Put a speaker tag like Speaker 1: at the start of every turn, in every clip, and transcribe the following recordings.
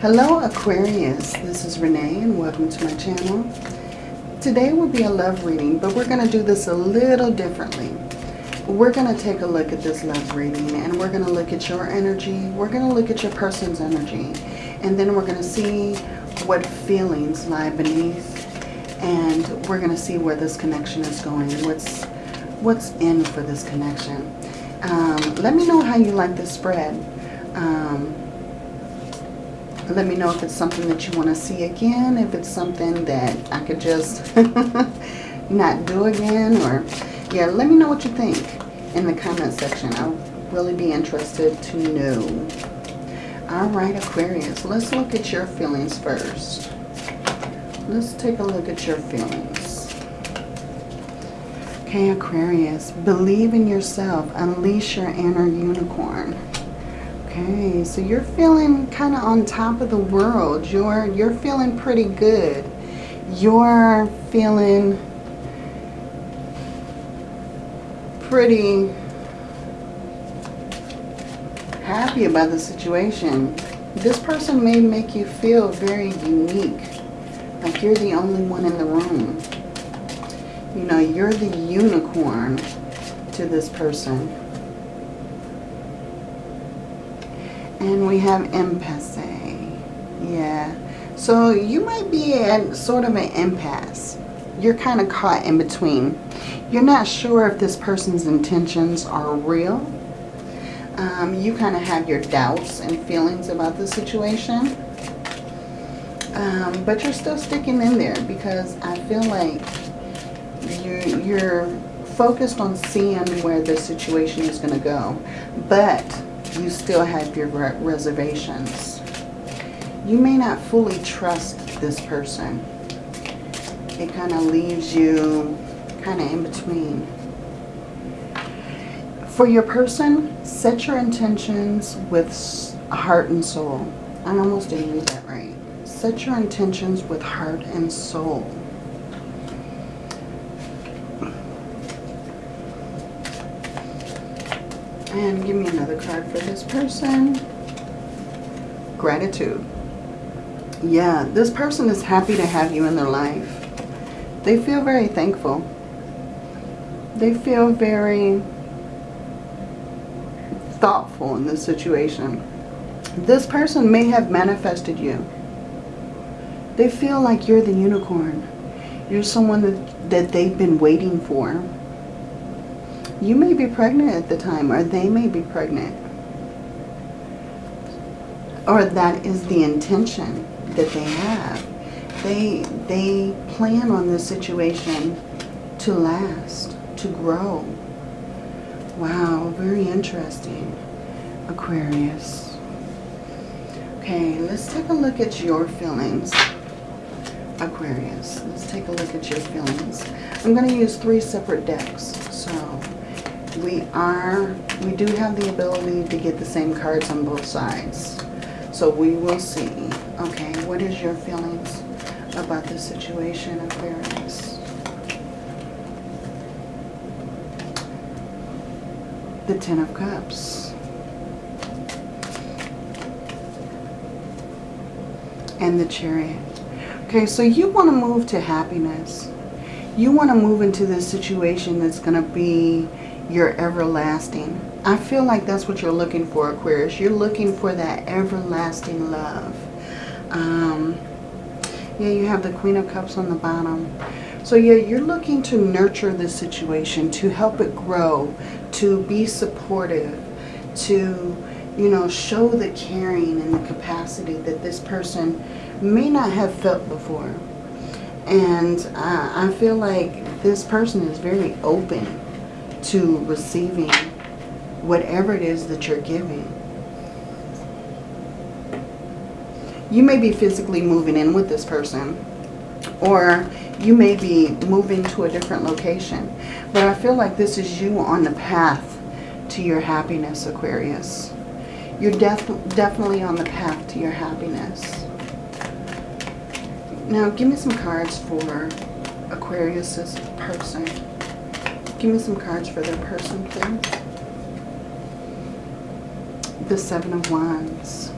Speaker 1: Hello Aquarius, this is Renee and welcome to my channel. Today will be a love reading, but we're going to do this a little differently. We're going to take a look at this love reading and we're going to look at your energy. We're going to look at your person's energy. And then we're going to see what feelings lie beneath. And we're going to see where this connection is going. What's, what's in for this connection. Um, let me know how you like this spread. Um, let me know if it's something that you want to see again, if it's something that I could just not do again, or yeah, let me know what you think in the comment section. I'll really be interested to know. All right, Aquarius, let's look at your feelings first. Let's take a look at your feelings. Okay, Aquarius, believe in yourself. Unleash your inner unicorn. Okay, so you're feeling kind of on top of the world. You're you're feeling pretty good. You're feeling pretty happy about the situation. This person may make you feel very unique. Like you're the only one in the room. You know, you're the unicorn to this person. And we have impasse. Yeah. So you might be at sort of an impasse. You're kind of caught in between. You're not sure if this person's intentions are real. Um, you kind of have your doubts and feelings about the situation. Um, but you're still sticking in there because I feel like you're, you're focused on seeing where the situation is going to go. But you still have your reservations. You may not fully trust this person. It kind of leaves you kind of in between. For your person, set your intentions with heart and soul. I almost didn't read that right. Set your intentions with heart and soul. And give me another card for this person. Gratitude. Yeah, this person is happy to have you in their life. They feel very thankful. They feel very thoughtful in this situation. This person may have manifested you. They feel like you're the unicorn. You're someone that, that they've been waiting for. You may be pregnant at the time, or they may be pregnant. Or that is the intention that they have. They, they plan on this situation to last, to grow. Wow, very interesting, Aquarius. Okay, let's take a look at your feelings, Aquarius. Let's take a look at your feelings. I'm going to use three separate decks, so we are, we do have the ability to get the same cards on both sides. So we will see. Okay, what is your feelings about this situation, Aquarius? The Ten of Cups. And the Chariot. Okay, so you want to move to happiness. You want to move into this situation that's going to be your everlasting. I feel like that's what you're looking for, Aquarius. You're looking for that everlasting love. Um, yeah, you have the Queen of Cups on the bottom. So yeah, you're looking to nurture this situation, to help it grow, to be supportive, to, you know, show the caring and the capacity that this person may not have felt before. And uh, I feel like this person is very open to receiving whatever it is that you're giving. You may be physically moving in with this person or you may be moving to a different location. But I feel like this is you on the path to your happiness, Aquarius. You're def definitely on the path to your happiness. Now, give me some cards for Aquarius's person. Give me some cards for that person, please. The Seven of Wands.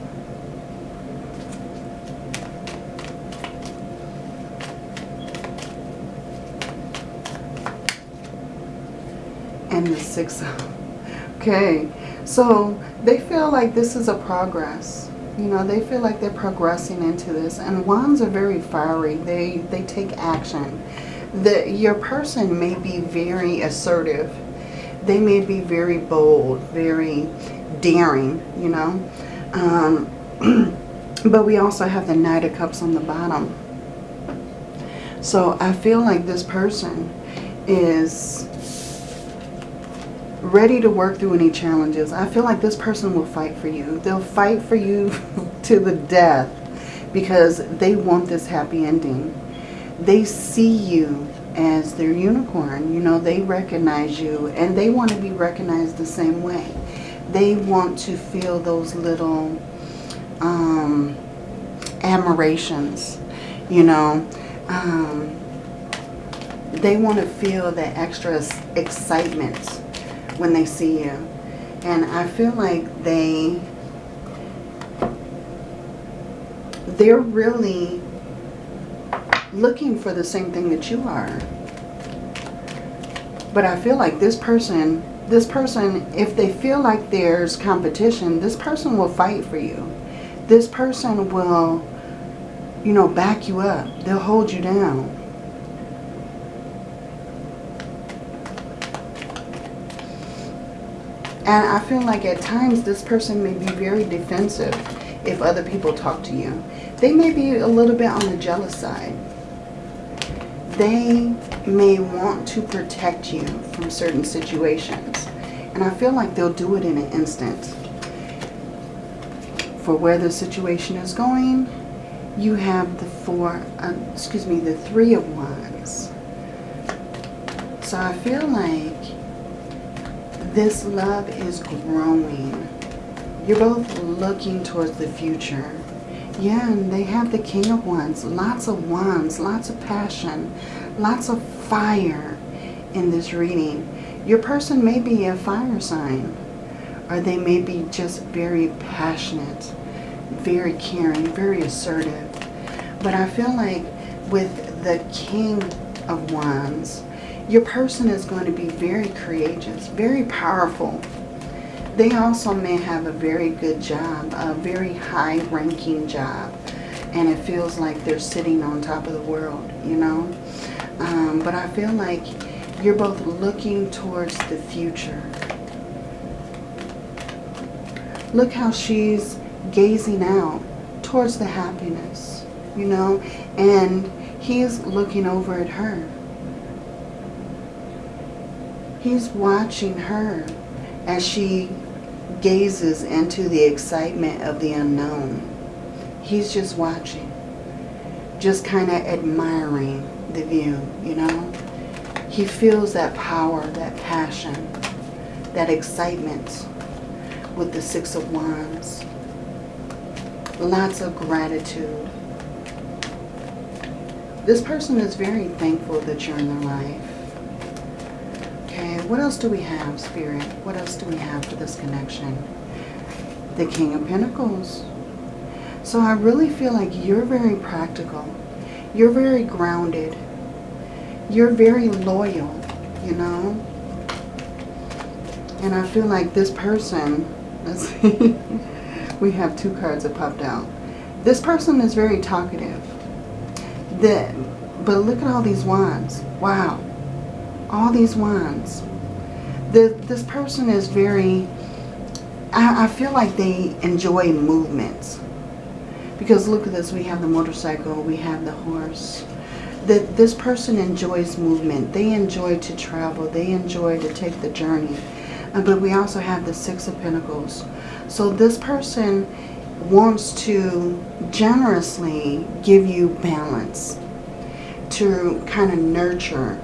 Speaker 1: And the Six of... Okay. So they feel like this is a progress. You know, they feel like they're progressing into this. And wands are very fiery. They, they take action. The, your person may be very assertive. They may be very bold, very daring, you know. Um, but we also have the Knight of Cups on the bottom. So I feel like this person is ready to work through any challenges. I feel like this person will fight for you. They'll fight for you to the death because they want this happy ending. They see you as their unicorn. You know, they recognize you and they want to be recognized the same way. They want to feel those little um, admirations, you know. Um, they want to feel that extra excitement when they see you. And I feel like they, they're really looking for the same thing that you are. But I feel like this person, this person, if they feel like there's competition, this person will fight for you. This person will, you know, back you up. They'll hold you down. And I feel like at times this person may be very defensive if other people talk to you. They may be a little bit on the jealous side. They may want to protect you from certain situations. And I feel like they'll do it in an instant. For where the situation is going, you have the four, uh, excuse me, the three of wands. So I feel like this love is growing. You're both looking towards the future. Yeah, and they have the King of Wands. Lots of wands, lots of passion, lots of fire in this reading. Your person may be a fire sign. Or they may be just very passionate, very caring, very assertive. But I feel like with the King of Wands, your person is going to be very courageous, very powerful. They also may have a very good job, a very high-ranking job. And it feels like they're sitting on top of the world, you know. Um, but I feel like you're both looking towards the future. Look how she's gazing out towards the happiness, you know. And he's looking over at her. He's watching her as she gazes into the excitement of the unknown. He's just watching, just kind of admiring the view, you know. He feels that power, that passion, that excitement with the Six of Wands. Lots of gratitude. This person is very thankful that you're in their life. What else do we have, Spirit? What else do we have for this connection? The King of Pentacles. So I really feel like you're very practical. You're very grounded. You're very loyal, you know? And I feel like this person, let's see, we have two cards that popped out. This person is very talkative. The, but look at all these wands. Wow all these wands. The, this person is very, I, I feel like they enjoy movements. Because look at this, we have the motorcycle, we have the horse. That this person enjoys movement. They enjoy to travel. They enjoy to take the journey. Uh, but we also have the Six of Pentacles. So this person wants to generously give you balance. To kind of nurture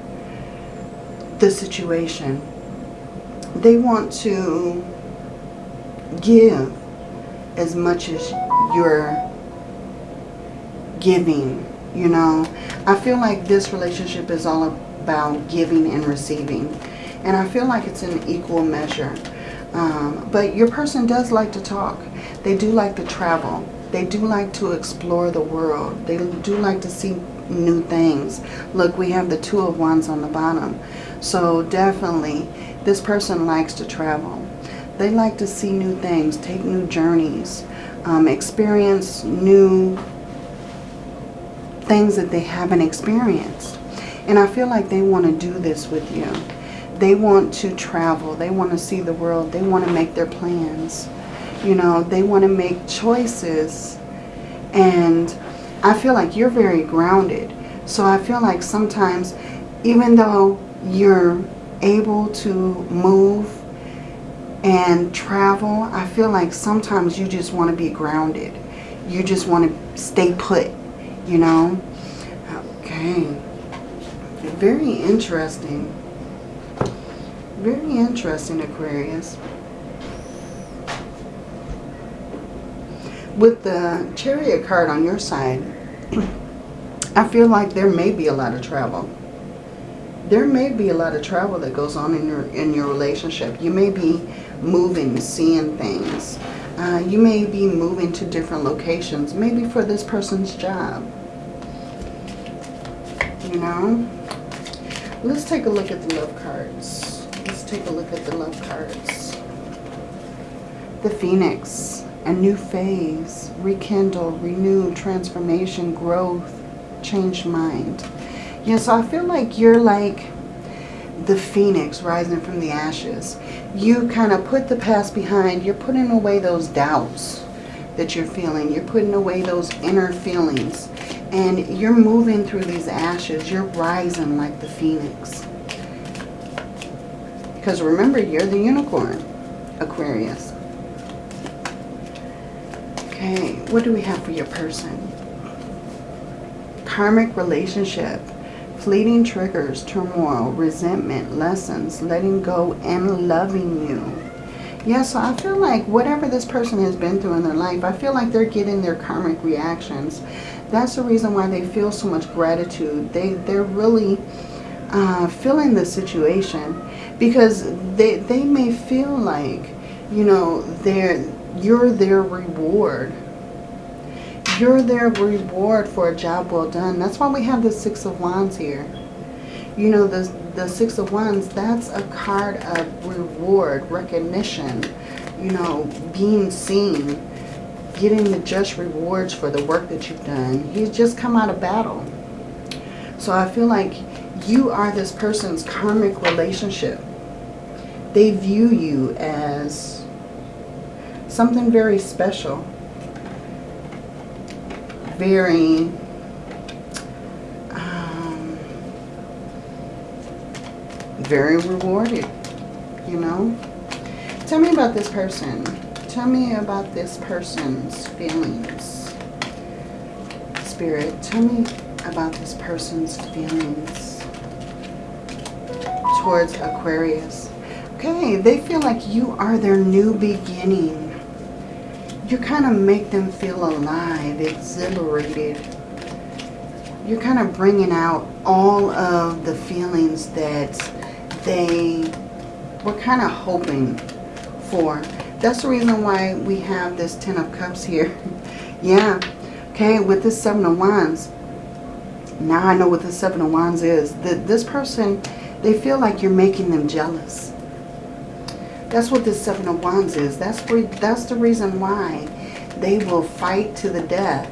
Speaker 1: the situation. They want to give as much as you're giving, you know. I feel like this relationship is all about giving and receiving. And I feel like it's an equal measure. Um, but your person does like to talk. They do like to travel. They do like to explore the world. They do like to see new things. Look, we have the Two of Wands on the bottom. So definitely, this person likes to travel. They like to see new things, take new journeys, um, experience new things that they haven't experienced. And I feel like they want to do this with you. They want to travel. They want to see the world. They want to make their plans. You know, they want to make choices. And I feel like you're very grounded. So I feel like sometimes, even though you're able to move and travel, I feel like sometimes you just want to be grounded. You just want to stay put, you know. Okay. Very interesting. Very interesting, Aquarius. With the chariot card on your side, I feel like there may be a lot of travel there may be a lot of travel that goes on in your in your relationship. You may be moving, seeing things. Uh, you may be moving to different locations, maybe for this person's job. You know? Let's take a look at the love cards. Let's take a look at the love cards. The Phoenix, a new phase, rekindle, renew, transformation, growth, change mind. Yeah, so I feel like you're like the phoenix rising from the ashes. You kind of put the past behind. You're putting away those doubts that you're feeling. You're putting away those inner feelings. And you're moving through these ashes. You're rising like the phoenix. Because remember, you're the unicorn, Aquarius. Okay, what do we have for your person? Karmic relationship fleeting triggers, turmoil, resentment, lessons, letting go, and loving you. Yeah, so I feel like whatever this person has been through in their life, I feel like they're getting their karmic reactions. That's the reason why they feel so much gratitude. They, they're really uh, feeling the situation because they, they may feel like, you know, they're, you're their reward you're their reward for a job well done. That's why we have the Six of Wands here. You know, the, the Six of Wands, that's a card of reward, recognition, you know, being seen, getting the just rewards for the work that you've done. He's just come out of battle. So I feel like you are this person's karmic relationship. They view you as something very special very um, very rewarded, you know. Tell me about this person. Tell me about this person's feelings. Spirit, tell me about this person's feelings towards Aquarius. Okay, they feel like you are their new beginning you kind of make them feel alive, exhilarated. You're kind of bringing out all of the feelings that they were kind of hoping for. That's the reason why we have this Ten of Cups here. yeah, okay, with this Seven of Wands. Now I know what the Seven of Wands is. That this person, they feel like you're making them jealous. That's what this Seven of Wands is. That's, that's the reason why they will fight to the death,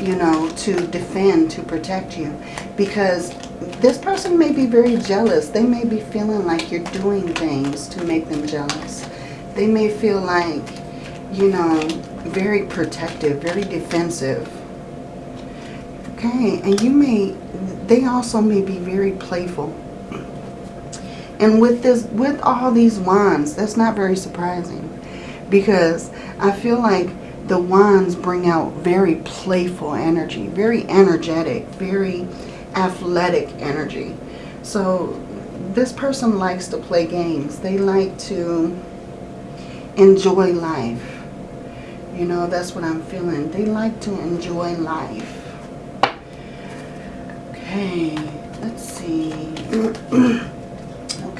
Speaker 1: you know, to defend, to protect you. Because this person may be very jealous. They may be feeling like you're doing things to make them jealous. They may feel like, you know, very protective, very defensive. Okay, and you may, they also may be very playful and with this, with all these wands, that's not very surprising. Because I feel like the wands bring out very playful energy, very energetic, very athletic energy. So this person likes to play games. They like to enjoy life. You know, that's what I'm feeling. They like to enjoy life. Okay, let's see.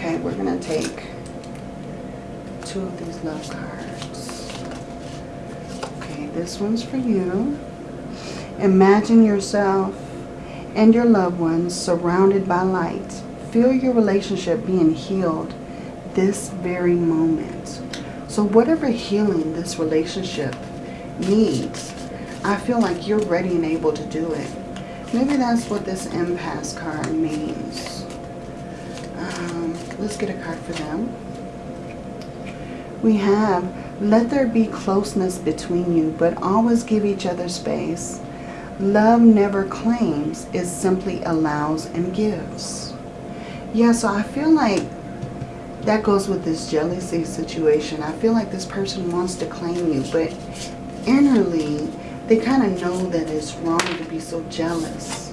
Speaker 1: Okay, we're going to take two of these love cards. Okay, this one's for you. Imagine yourself and your loved ones surrounded by light. Feel your relationship being healed this very moment. So whatever healing this relationship needs, I feel like you're ready and able to do it. Maybe that's what this impasse card means. Let's get a card for them. We have, let there be closeness between you, but always give each other space. Love never claims, it simply allows and gives. Yeah, so I feel like that goes with this jealousy situation. I feel like this person wants to claim you, but innerly, they kind of know that it's wrong to be so jealous.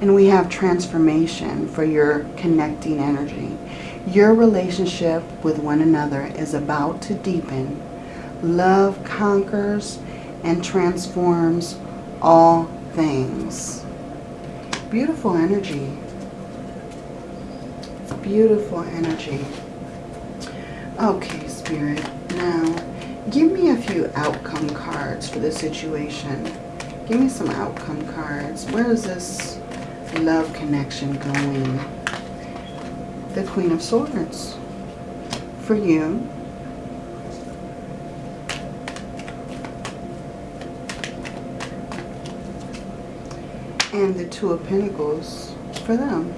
Speaker 1: And we have transformation for your connecting energy. Your relationship with one another is about to deepen. Love conquers and transforms all things. Beautiful energy. Beautiful energy. Okay, Spirit. Now, give me a few outcome cards for the situation. Give me some outcome cards. Where is this love connection going? The Queen of Swords. For you. And the Two of Pentacles for them.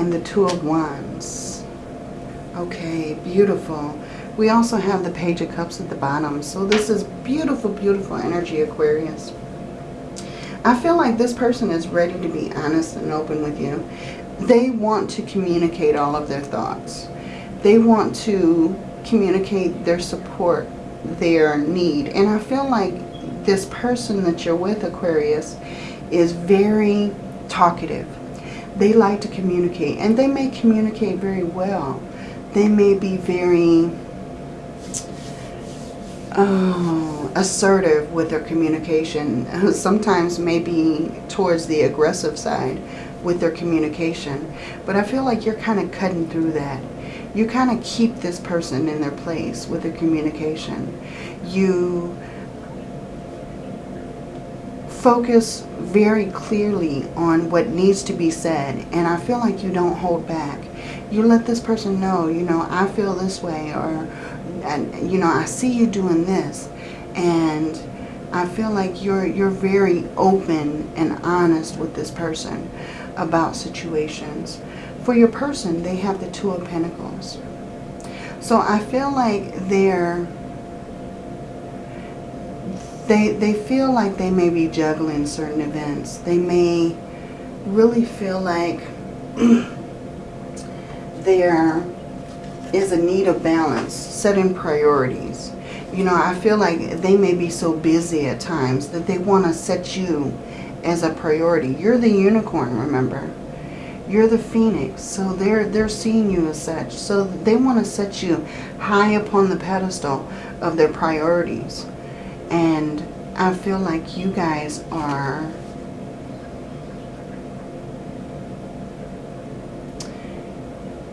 Speaker 1: and the Two of Wands. Okay, beautiful. We also have the Page of Cups at the bottom. So this is beautiful, beautiful energy, Aquarius. I feel like this person is ready to be honest and open with you. They want to communicate all of their thoughts. They want to communicate their support, their need. And I feel like this person that you're with, Aquarius, is very talkative they like to communicate and they may communicate very well. They may be very oh, assertive with their communication. Sometimes maybe towards the aggressive side with their communication. But I feel like you're kind of cutting through that. You kind of keep this person in their place with their communication. You focus very clearly on what needs to be said. And I feel like you don't hold back. You let this person know, you know, I feel this way or, you know, I see you doing this. And I feel like you're, you're very open and honest with this person about situations. For your person, they have the Two of Pentacles. So I feel like they're they, they feel like they may be juggling certain events. They may really feel like there is a need of balance, setting priorities. You know, I feel like they may be so busy at times that they want to set you as a priority. You're the unicorn, remember. You're the phoenix. So they're, they're seeing you as such. So they want to set you high upon the pedestal of their priorities. And I feel like you guys are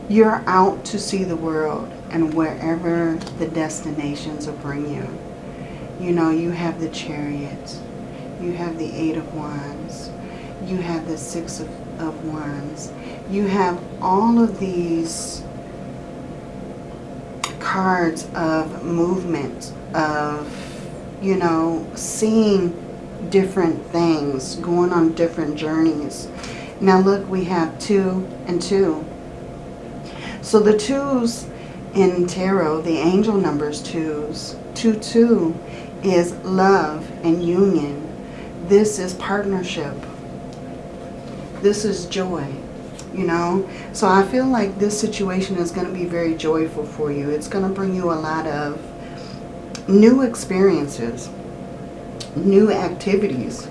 Speaker 1: you're out to see the world and wherever the destinations will bring you. You know, you have the chariot, you have the eight of wands, you have the six of, of wands, you have all of these cards of movement, of you know, seeing different things, going on different journeys. Now look, we have two and two. So the twos in tarot, the angel numbers twos, two, two is love and union. This is partnership. This is joy, you know. So I feel like this situation is going to be very joyful for you. It's going to bring you a lot of new experiences, new activities,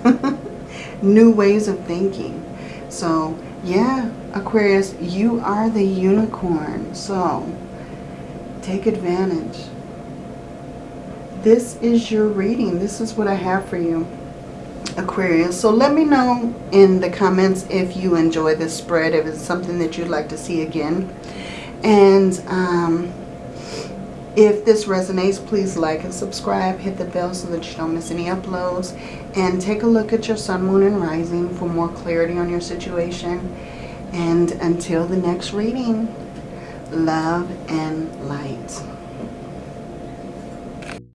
Speaker 1: new ways of thinking. So, yeah, Aquarius, you are the unicorn. So, take advantage. This is your reading. This is what I have for you, Aquarius. So let me know in the comments if you enjoy this spread, if it's something that you'd like to see again. And um, If this resonates, please like and subscribe. Hit the bell so that you don't miss any uploads. And take a look at your sun, moon, and rising for more clarity on your situation. And until the next reading, love and light.